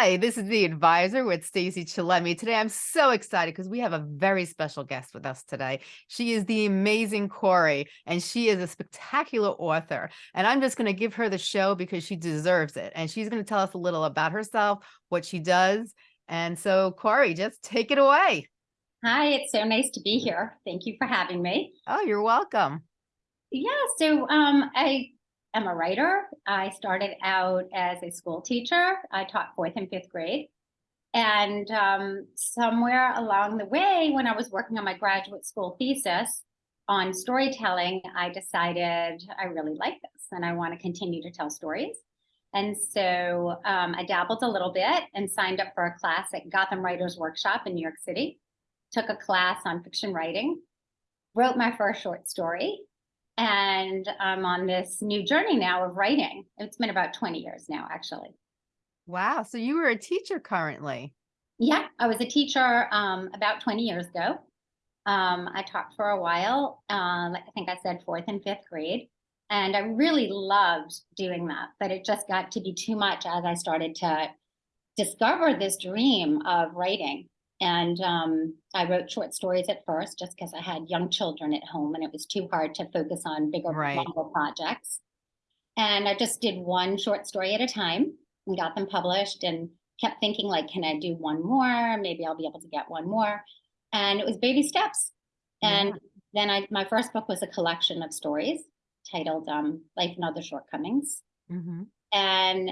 Hi, this is the advisor with Stacey Chillemi. Today I'm so excited because we have a very special guest with us today. She is the amazing Corie, and she is a spectacular author. And I'm just going to give her the show because she deserves it. And she's going to tell us a little about herself, what she does. And so, Corie, just take it away. Hi, it's so nice to be here. Thank you for having me. Oh, you're welcome. Yeah, so um, I am a writer. I started out as a school teacher. I taught fourth and fifth grade. And um, somewhere along the way, when I was working on my graduate school thesis on storytelling, I decided I really like this and I want to continue to tell stories. And so um, I dabbled a little bit and signed up for a class at Gotham Writers Workshop in New York City, took a class on fiction writing, wrote my first short story, and I'm on this new journey now of writing. It's been about 20 years now, actually. Wow. So you were a teacher currently. Yeah, I was a teacher um, about 20 years ago. Um, I taught for a while, uh, I think I said fourth and fifth grade. And I really loved doing that, but it just got to be too much as I started to discover this dream of writing. And um, I wrote short stories at first just because I had young children at home and it was too hard to focus on bigger right. projects. And I just did one short story at a time and got them published and kept thinking like, can I do one more? Maybe I'll be able to get one more. And it was baby steps. And yeah. then I, my first book was a collection of stories titled um, Life and Other Shortcomings. Mm -hmm. And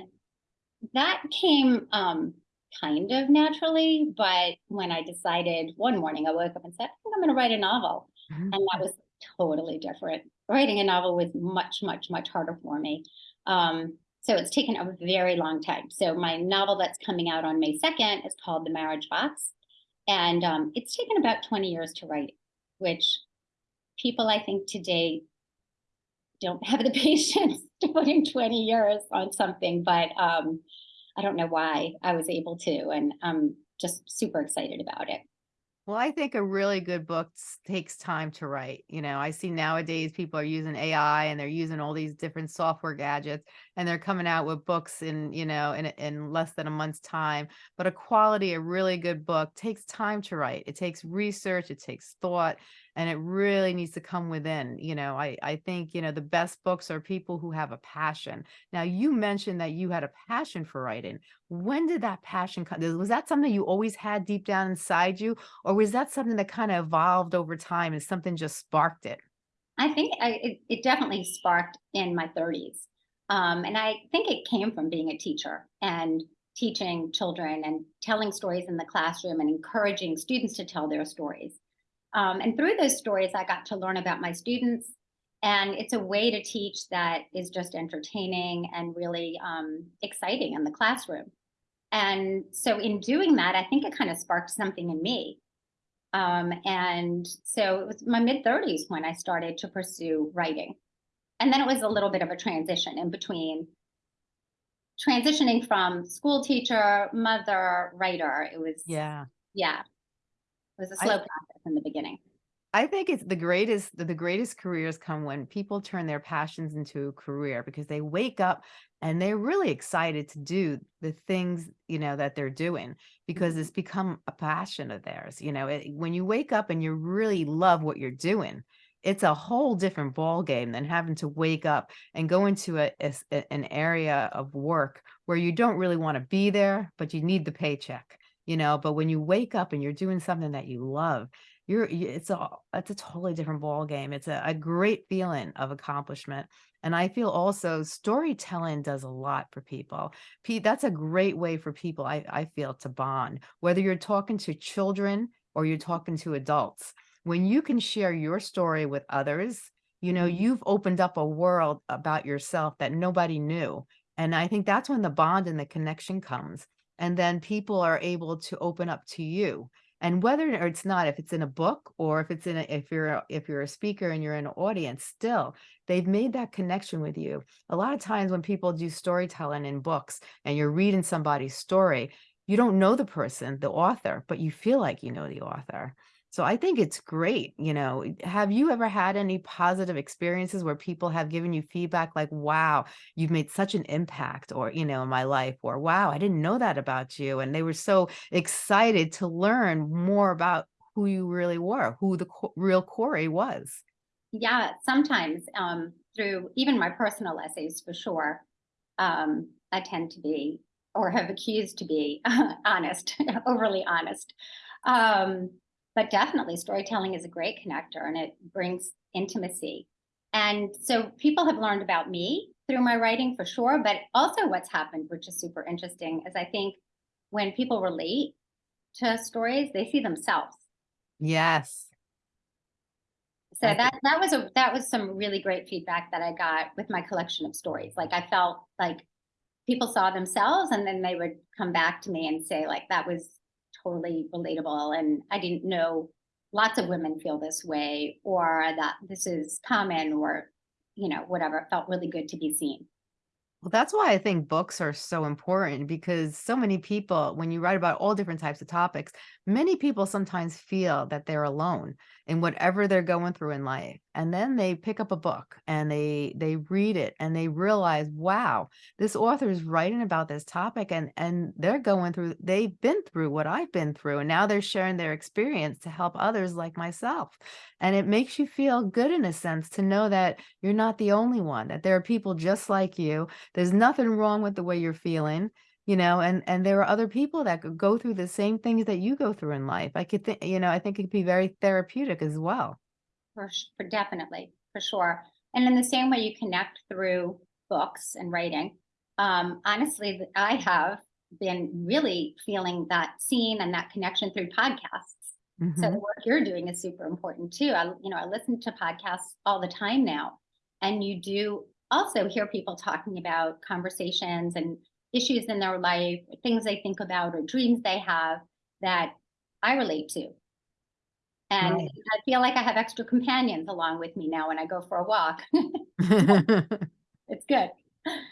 that came um, kind of naturally. But when I decided one morning, I woke up and said, I think I'm going to write a novel. Mm -hmm. And that was totally different. Writing a novel was much, much, much harder for me. Um, so it's taken a very long time. So my novel that's coming out on May 2nd is called The Marriage Box. And um, it's taken about 20 years to write, which people I think today don't have the patience to put in 20 years on something. But um, I don't know why I was able to, and I'm just super excited about it. Well, I think a really good book takes time to write. You know, I see nowadays people are using AI and they're using all these different software gadgets and they're coming out with books in, you know, in, in less than a month's time. But a quality, a really good book takes time to write. It takes research, it takes thought, and it really needs to come within. You know, I, I think, you know, the best books are people who have a passion. Now, you mentioned that you had a passion for writing. When did that passion come? Was that something you always had deep down inside you? Or was that something that kind of evolved over time and something just sparked it? I think I, it, it definitely sparked in my 30s. Um, and I think it came from being a teacher and teaching children and telling stories in the classroom and encouraging students to tell their stories. Um, and through those stories, I got to learn about my students. And it's a way to teach that is just entertaining and really um, exciting in the classroom. And so in doing that, I think it kind of sparked something in me. Um, and so it was my mid 30s when I started to pursue writing. And then it was a little bit of a transition in between transitioning from school teacher, mother, writer. It was, yeah, yeah, it was a slow I, process in the beginning. I think it's the greatest, the greatest careers come when people turn their passions into a career because they wake up and they're really excited to do the things, you know, that they're doing because mm-hmm. it's become a passion of theirs. You know, it, when you wake up and you really love what you're doing, it's a whole different ball game than having to wake up and go into a, a an area of work where you don't really want to be there, but you need the paycheck you know, but when you wake up and you're doing something that you love, you're it's a it's a totally different ball game. It's a, a great feeling of accomplishment. And I feel also storytelling does a lot for people. Pete, that's a great way for people, I, I feel, to bond, whether you're talking to children or you're talking to adults. When you can share your story with others, you know, mm-hmm. you've opened up a world about yourself that nobody knew. And I think that's when the bond and the connection comes and then people are able to open up to you and whether or it's not if it's in a book or if it's in a, if you're if you're a speaker and you're in an audience still they've made that connection with you. A lot of times when people do storytelling in books and you're reading somebody's story you don't know the person the author but you feel like you know the author So I think it's great, you know. Have you ever had any positive experiences where people have given you feedback like, wow, you've made such an impact or, you know, in my life, or wow, I didn't know that about you. And they were so excited to learn more about who you really were, who the co- real Corie was. Yeah, sometimes um, through even my personal essays for sure. Um, I tend to be or have accused to be honest, overly honest. Um, but definitely storytelling is a great connector and it brings intimacy. And so people have learned about me through my writing for sure, but also what's happened, which is super interesting, is I think when people relate to stories, they see themselves. Yes. So that that was a that was some really great feedback that I got with my collection of stories. Like I felt like people saw themselves and then they would come back to me and say like that was totally relatable and I didn't know lots of women feel this way or that this is common or you know whatever. It felt really good to be seen. Well, that's why I think books are so important because so many people, when you write about all different types of topics, many people sometimes feel that they're alone in whatever they're going through in life. And then they pick up a book and they they read it and they realize, wow, this author is writing about this topic and and they're going through, they've been through what I've been through, and now they're sharing their experience to help others like myself. And it makes you feel good in a sense to know that you're not the only one, that there are people just like you there's nothing wrong with the way you're feeling, you know, and and there are other people that could go through the same things that you go through in life. I could think, you know, I think it could be very therapeutic as well. For, for definitely, for sure. And in the same way you connect through books and writing, um, honestly, I have been really feeling that scene and that connection through podcasts. So the Mhm. work you're doing is super important too. I, you know, I listen to podcasts all the time now, and you do also hear people talking about conversations and issues in their life, things they think about, or dreams they have that I relate to. And Right. I feel like I have extra companions along with me now when I go for a walk. It's good.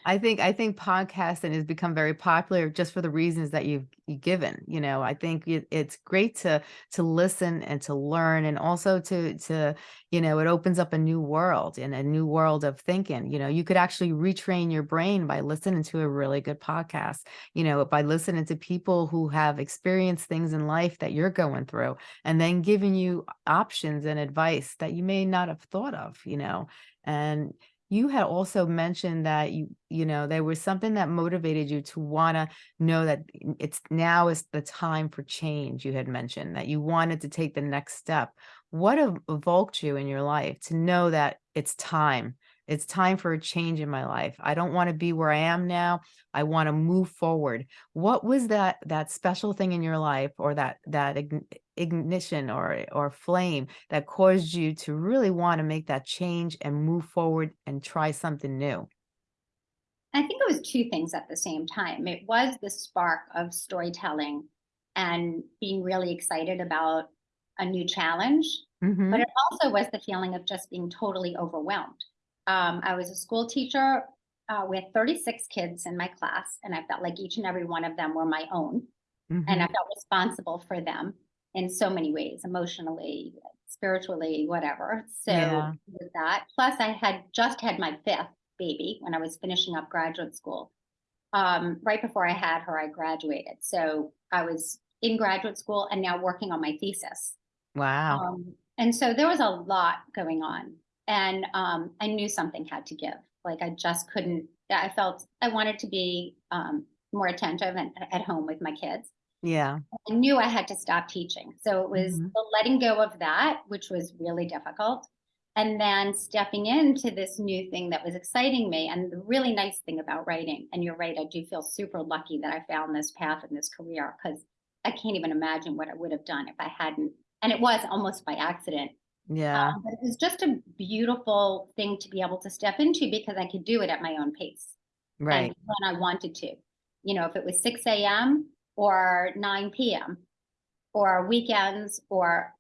I think I think podcasting has become very popular just for the reasons that you've you given. You know, I think it, it's great to to listen and to learn, and also to to you know, it opens up a new world and a new world of thinking. You know, you could actually retrain your brain by listening to a really good podcast. You know, by listening to people who have experienced things in life that you're going through, and then giving you options and advice that you may not have thought of. You know, and you had also mentioned that you you know, there was something that motivated you to wanna know that it's now is the time for change, you had mentioned, that you wanted to take the next step. What evoked you in your life to know that it's time? It's time for a change in my life. I don't wanna be where I am now. I wanna move forward. What was that that special thing in your life or that that ignition or or flame that caused you to really wanna make that change and move forward and try something new? I think it was two things at the same time. It was the spark of storytelling and being really excited about a new challenge, but Mhm, it also was the feeling of just being totally overwhelmed. Um, I was a school teacher uh, with 36 kids in my class, and I felt like each and every one of them were my own. and I mhm. felt responsible for them in so many ways, emotionally, spiritually, whatever. So Yeah, with that, plus I had just had my fifth baby when I was finishing up graduate school. Um, right before I had her, I graduated. So I was in graduate school and now working on my thesis. wow. Um, and so there was a lot going on, and um, I knew something had to give. Like I just couldn't. I felt I wanted to be um, more attentive and at home with my kids Yeah, I knew I had to stop teaching. So it was mhm. the letting go of that, which was really difficult. And then stepping into this new thing that was exciting me. And the really nice thing about writing, and you're right, I do feel super lucky that I found this path and this career because I can't even imagine what I would have done if I hadn't. And it was almost by accident. Yeah, Um, but it was just a beautiful thing to be able to step into because I could do it at my own pace right. when I wanted to. You know, if it was 6 a.m. or 9 p.m. or weekends or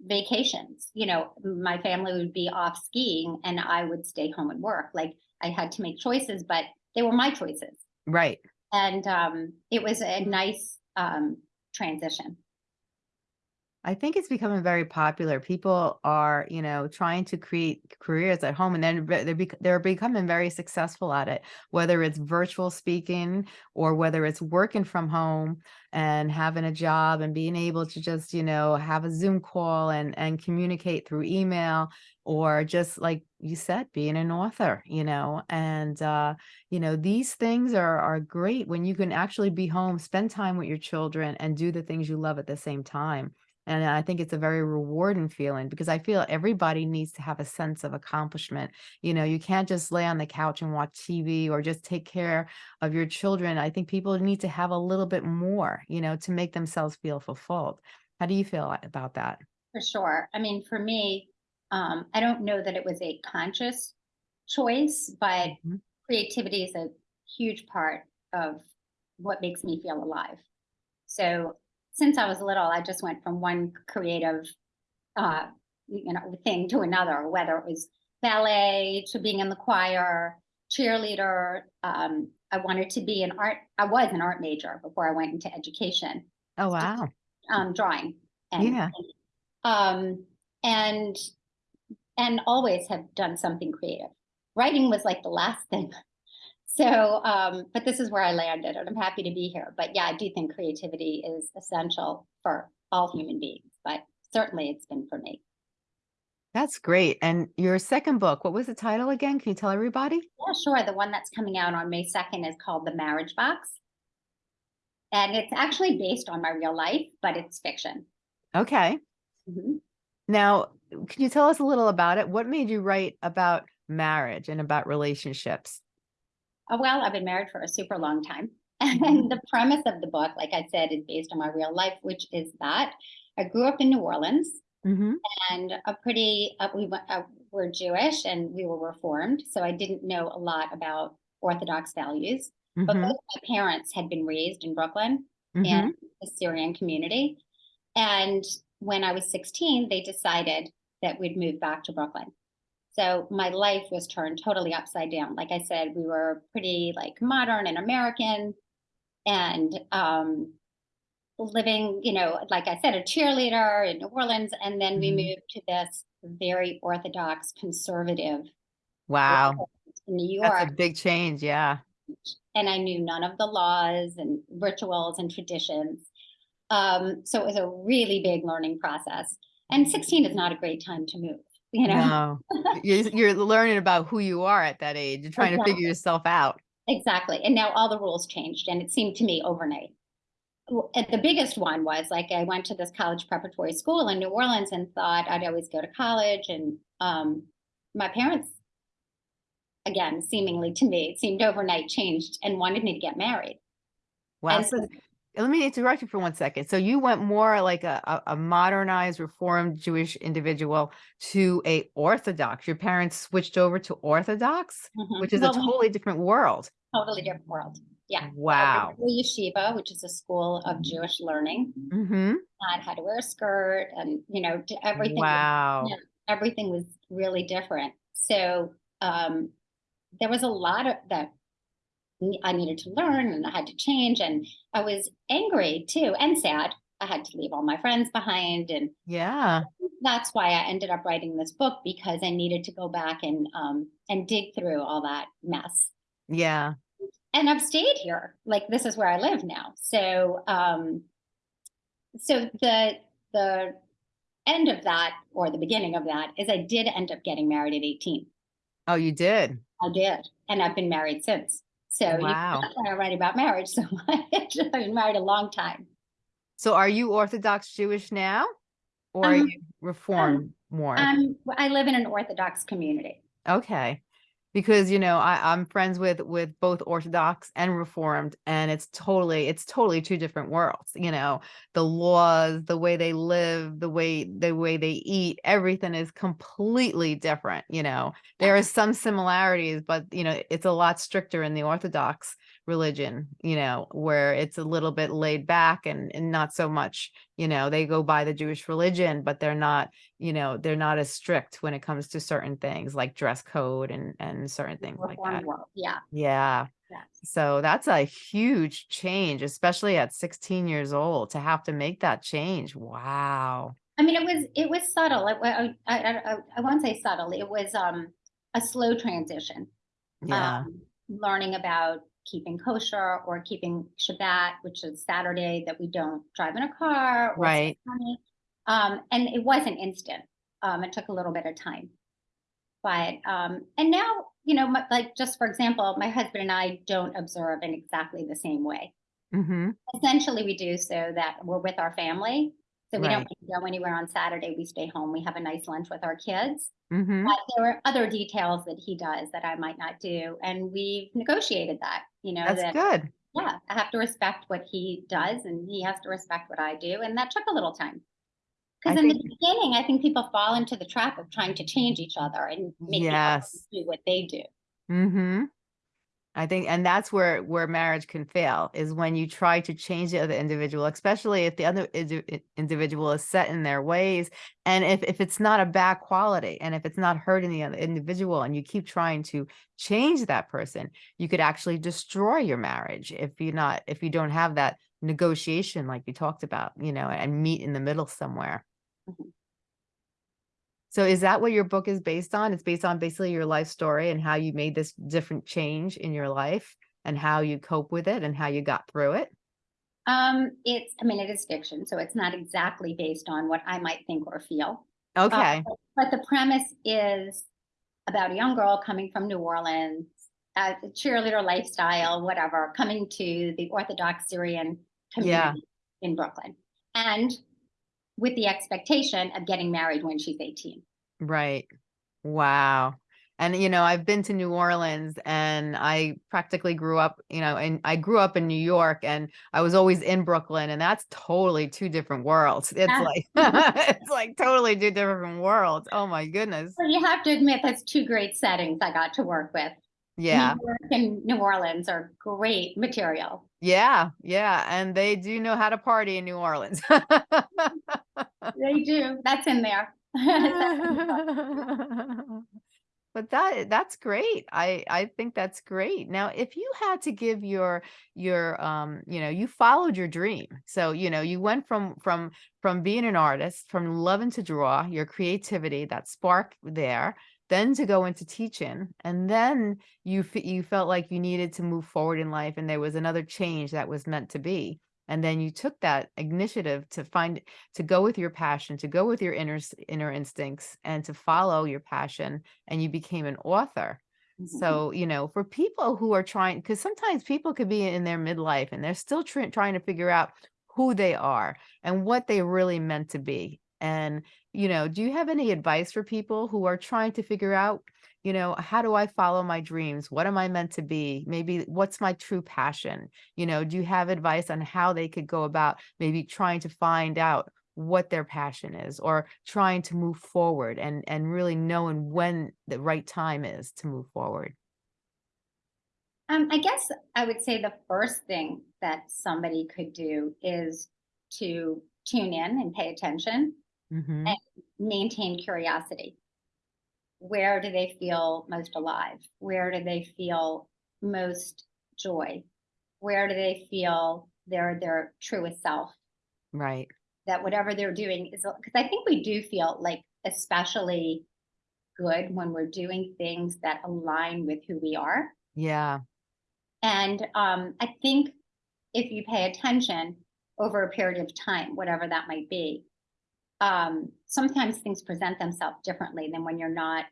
vacations, you know, my family would be off skiing and I would stay home and work. Like I had to make choices, but they were my choices. Right. And um, it was a nice um, transition. I think it's becoming very popular. People are, you know, trying to create careers at home and then they're, they're becoming very successful at it, whether it's virtual speaking or whether it's working from home and having a job and being able to just, you know, have a Zoom call and, and communicate through email or just like you said, being an author, you know, and, uh, you know, these things are, are great when you can actually be home, spend time with your children and do the things you love at the same time. And I think it's a very rewarding feeling because I feel everybody needs to have a sense of accomplishment. You know, you can't just lay on the couch and watch TV or just take care of your children. I think people need to have a little bit more, you know, to make themselves feel fulfilled. How do you feel about that? For sure. I mean, for me, um, I don't know that it was a conscious choice, but Mhm. creativity is a huge part of what makes me feel alive. So since I was little, I just went from one creative, uh, you know, thing to another, whether it was ballet to being in the choir, cheerleader. Um, I wanted to be an art. I was an art major before I went into education, Oh, wow. um, drawing, and Yeah. um, and and always have done something creative. Writing was like the last thing. So, um, but this is where I landed, and I'm happy to be here. But yeah, I do think creativity is essential for all human beings, but certainly it's been for me. That's great. And your second book, what was the title again? Can you tell everybody? Yeah, sure. The one that's coming out on May 2nd is called The Marriage Box. And it's actually based on my real life, but it's fiction. Okay. Mhm. Now, can you tell us a little about it? What made you write about marriage and about relationships? Uh, well, I've been married for a super long time. And the premise of the book, like I said, is based on my real life, which is that I grew up in New Orleans hmm and a pretty, uh, we went, uh, were Jewish and we were Reformed. So I didn't know a lot about Orthodox values. But hmm both my parents had been raised in Brooklyn hmm and the Syrian community. And when I was 16, they decided that we'd move back to Brooklyn. So my life was turned totally upside down. Like I said, we were pretty like modern and American and um living, you know, like I said, a cheerleader in New Orleans. And then we Mhm. moved to this very orthodox conservative Wow. in New That's a big change. Yeah. and I knew none of the laws and rituals and traditions. Um, so it was a really big learning process. And 16 is not a great time to move, you know? No. You're, you're learning about who you are at that age. You're trying to figure yourself out. Exactly. And now all the rules changed, and it seemed to me overnight. The biggest one was like I went to this college preparatory school in New Orleans and thought I'd always go to college. And um, my parents, again, seemingly to me, it seemed overnight changed and wanted me to get married. Wow. And so let me interrupt you for one second. So you went more like a, a, a modernized, reformed Jewish individual to a Orthodox. Your parents switched over to Orthodox, mhm. which is a Well, we- totally different world. totally different world. Yeah. Wow. Uh, Yeshiva, which is a school of Jewish learning, Mm-hmm. I had to wear a skirt and, you know, everything, was- Wow. yeah, everything was really different. So um, there was a lot of that I needed to learn and I had to change. And I was angry too and sad. I had to leave all my friends behind. And Yeah. that's why I ended up writing this book because I needed to go back and um, and dig through all that mess Yeah. and I've stayed here. Like this is where I live now. So um so the the end of that or the beginning of that is I did end up getting married at 18. Oh, you did. I did. And I've been married since. So you Wow. that's why I write about marriage so much. I've been married a long time. So are you Orthodox Jewish now? Or are Um, you reformed more? Um I live in an Orthodox community. Okay. Because, you know, I, I'm friends with with both Orthodox and Reformed, and it's totally, it's totally two different worlds, you know, the laws, the way they live, the way the way they eat, everything is completely different, you know. There are some similarities, but you know, it's a lot stricter in the Orthodox religion, you know, where it's a little bit laid back and, and not so much, you know, they go by the Jewish religion, but they're not you know, they're not as strict when it comes to certain things like dress code and and certain things like that. world. Yeah. Yeah. Yes. So that's a huge change, especially at 16 years old to have to make that change. Wow. I mean, it was it was subtle. It, I, I, I, I won't say subtle. It was um, a slow transition. Yeah. um, learning about keeping kosher or keeping Shabbat, which is Saturday that we don't drive in a car. or Right. Um, and it wasn't instant. Um, it took a little bit of time. But um, and now, you know, my, like just for example, my husband and I don't observe in exactly the same way. Mm-hmm. Essentially, we do so that we're with our family. So we Right. don't go anywhere on Saturday. We stay home. We have a nice lunch with our kids. Mm-hmm. But there are other details that he does that I might not do, and we've negotiated that, you know, That's that, good. yeah, I have to respect what he does and he has to respect what I do, and that took a little time. Because in the beginning, I think people fall into the trap of trying to change each other and make Yes. do what they do. hmm I think, and that's where where marriage can fail is when you try to change the other individual, especially if the other indi- individual is set in their ways, and if if it's not a bad quality, and if it's not hurting the other individual, and you keep trying to change that person, you could actually destroy your marriage if you're not if you don't have that negotiation like you talked about, you know, and meet in the middle somewhere. So is that what your book is based on? It's based on basically your life story and how you made this different change in your life and how you cope with it and how you got through it? Um, it's, I mean, it is fiction, so it's not exactly based on what I might think or feel. Uh, Okay. but- But the premise is about a young girl coming from New Orleans, uh, cheerleader lifestyle, whatever, coming to the Orthodox Syrian Yeah. community in Brooklyn. And with the expectation of getting married when she's 18. Right. Wow. And you know, I've been to New Orleans and I practically grew up, you know, and I grew up in New York and I was always in Brooklyn and that's totally two different worlds. It's like it's like totally two different worlds. Oh my goodness. So you have to admit that's two great settings I got to work with. Yeah. New York and New Orleans are great material. Yeah. Yeah. And they do know how to party in New Orleans. They do. That's in there. but that that's great i i think that's great now if you had to give your your um you know you followed your dream so you know you went from from from being an artist from loving to draw your creativity that spark there then to go into teaching and then you you felt like you needed to move forward in life and there was another change that was meant to be and then you took that initiative to find to go with your passion to go with your inner inner instincts and to follow your passion and you became an author Mhm. so you know for people who are trying because sometimes people could be in their midlife and they're still trying to figure out who they are and what they really meant to be and you know do you have any advice for people who are trying to figure out you know how do i follow my dreams? What am i meant to be? Maybe what's my true passion? You know do you have advice on how they could go about maybe trying to find out what their passion is or trying to move forward and and really knowing when the right time is to move forward? Um, I guess I would say the first thing that somebody could do is to tune in and pay attention, hmm maintain curiosity. Where do they feel most alive? Where do they feel most joy? Where do they feel their their truest self? right That whatever they're doing is because I think we do feel like especially good when we're doing things that align with who we are. yeah And um, I think if you pay attention over a period of time, whatever that might be, um, sometimes things present themselves differently than when you're not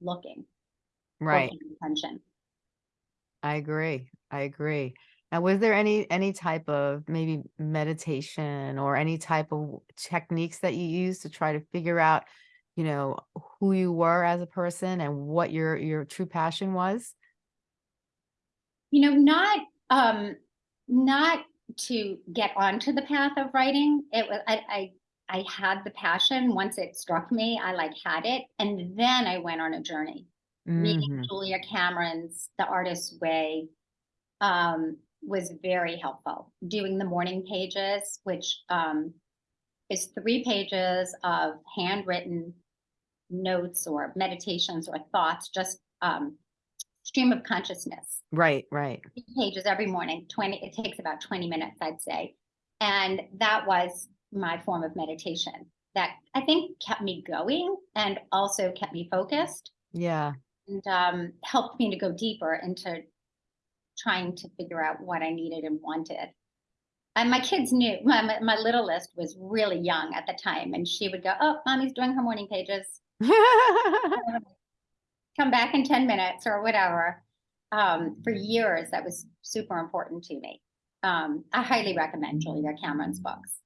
looking right attention. I agree. I agree. Now, was there any any type of maybe meditation or any type of techniques that you used to try to figure out, you know, who you were as a person and what your your true passion was? You know, not um, not to get onto the path of writing. It was I, I I had the passion once it struck me. I like had it, and then I went on a journey. reading Mhm. Julia Cameron's The Artist's Way um, was very helpful. Doing the morning pages, which um, is three pages of handwritten notes or meditations or thoughts, just um, stream of consciousness Right, right. pages every morning 20 it takes about 20 minutes i'd say and that was my form of meditation that i think kept me going and also kept me focused Yeah. and um, helped me to go deeper into trying to figure out what i needed and wanted and my kids knew my, my, littlest was really young at the time and she would go oh mommy's doing her morning pages come back in 10 minutes or whatever. Um, for years, that was super important to me. Um, I highly recommend Julia Cameron's books.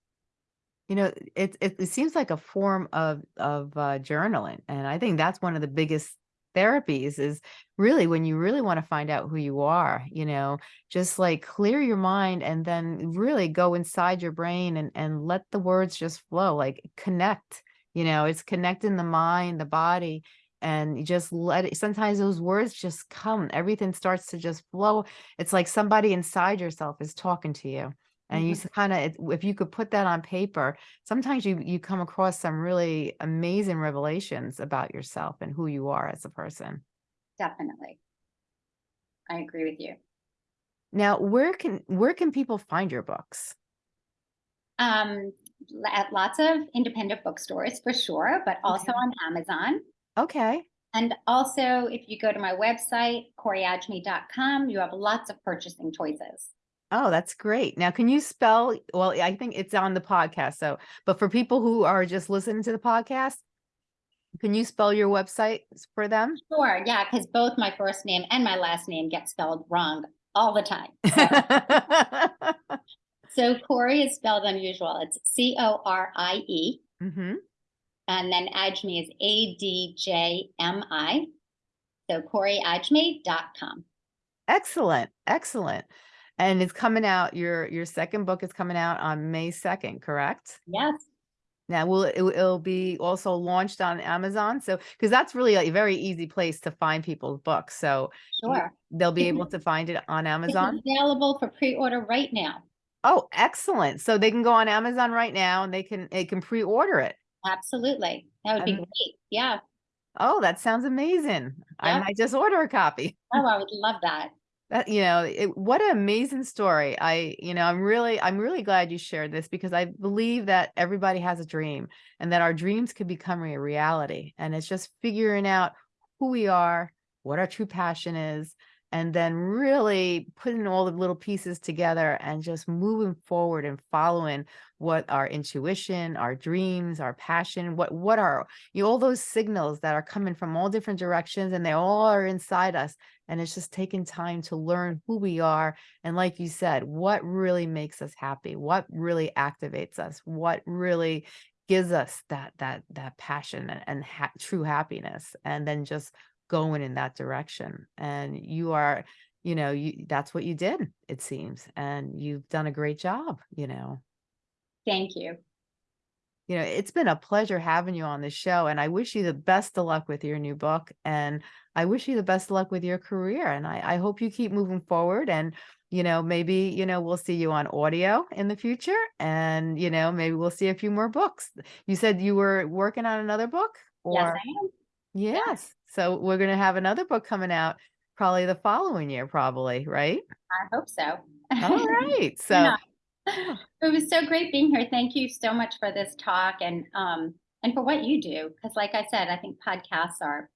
You know, it, it it seems like a form of of uh, journaling, and I think that's one of the biggest therapies is really when you really want to find out who you are. You know, just like clear your mind and then really go inside your brain and and let the words just flow. Like connect. You know, it's connecting the mind, the body, and you just let it. Sometimes those words just come. Everything starts to just flow. It's like somebody inside yourself is talking to you and you Mhm. kind of if you could put that on paper sometimes you you come across some really amazing revelations about yourself and who you are as a person Definitely. I agree with you. now where can where can people find your books Um, at lots of independent bookstores for sure, but also Okay. on Amazon. okay And also, if you go to my website, corieadjmi.com, you have lots of purchasing choices. Oh that's great now can you spell well i think it's on the podcast so but for people who are just listening to the podcast can you spell your website for them Sure, yeah, because both my first name and my last name get spelled wrong all the time. So Corie is spelled unusual. It's C O R I E, hmm and then Adjmi is A D J M I. So CorieAdjmi.com. Excellent, excellent. And it's coming out, your your second book is coming out on May 2nd, correct? Yes, Now, will it will- it'll be also launched on Amazon? So, because that's really a very easy place to find people's books. So sure. they'll be able to find it on It's Amazon. available for pre-order right now. Oh, excellent. So they can go on Amazon right now and they can they can pre-order it. Absolutely. That would be great. Yeah. Oh, that sounds amazing. I might just order a copy. Oh, I would love that. That, you know, it, what an amazing story. I, you know, I'm really, I'm really glad you shared this because I believe that everybody has a dream and that our dreams could become a reality. And it's just figuring out who we are, what our true passion is, and then really putting all the little pieces together and just moving forward and following what our intuition, our dreams, our passion, what, what are, you know, all those signals that are coming from all different directions and they all are inside us and it's just taking time to learn who we are and like you said what really makes us happy what really activates us what really gives us that that that passion and, and ha- true happiness and then just going in that direction and you are you know you that's what you did it seems and you've done a great job you know Thank you. you know, it's been a pleasure having you on the show, and I wish you the best of luck with your new book, and I wish you the best of luck with your career, and I, I hope you keep moving forward, and you know, maybe you know we'll see you on audio in the future, and you know, maybe we'll see a few more books. You said you were working on another book, Yes, or I am. Yes, so we're gonna have another book coming out probably the following year, probably, right? I hope so. All right, so. Yeah. It was so great being here. Thank you so much for this talk and um and for what you do. Because like I said, I think podcasts are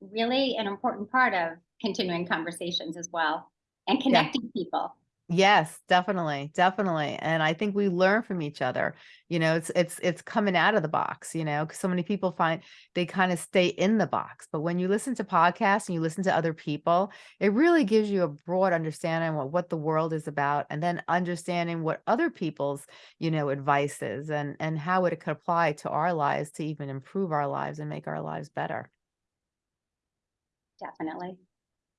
really an important part of continuing conversations as well and connecting people. Yes, definitely, definitely. And I think we learn from each other. You know, it's it's it's coming out of the box, you know, 'cause so many people find they kind of stay in the box. But when you listen to podcasts and you listen to other people, it really gives you a broad understanding of what the world is about and then understanding what other people's, you know, advice is and and how it could apply to our lives to even improve our lives and make our lives better. Definitely.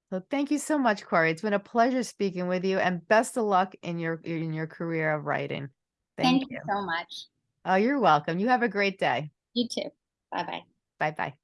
So thank you so much, Corie. It's been a pleasure speaking with you and best of luck in your in your career of writing. Thank, Thank you you. so much. Oh, you're welcome. You have a great day. You too. Bye bye. Bye bye.